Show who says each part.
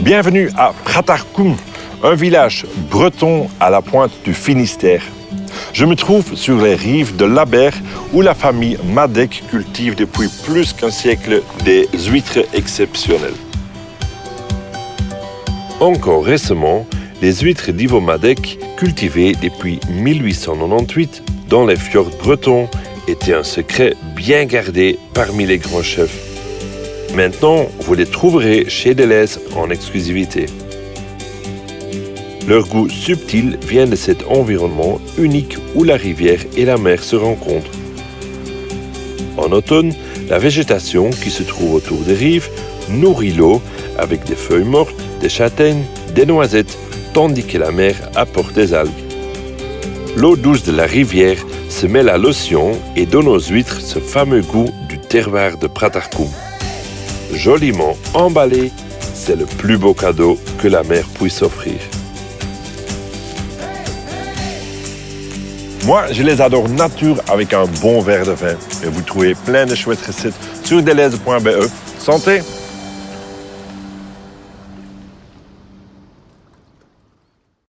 Speaker 1: Bienvenue à Pratarkoum, un village breton à la pointe du Finistère. Je me trouve sur les rives de l'Aber où la famille Madec cultive depuis plus qu'un siècle des huîtres exceptionnelles. Encore récemment, les huîtres d'Ivo Madec, cultivées depuis 1898 dans les fjords bretons, étaient un secret bien gardé parmi les grands chefs. Maintenant, vous les trouverez chez Deleuze en exclusivité. Leur goût subtil vient de cet environnement unique où la rivière et la mer se rencontrent. En automne, la végétation qui se trouve autour des rives nourrit l'eau avec des feuilles mortes, des châtaignes, des noisettes, tandis que la mer apporte des algues. L'eau douce de la rivière se mêle à l'océan et donne aux huîtres ce fameux goût du terroir de Pratarkoum. Joliment emballé, c'est le plus beau cadeau que la mer puisse offrir. Moi, je les adore nature avec un bon verre de vin. Et vous trouvez plein de chouettes recettes sur deleuze.be. Santé!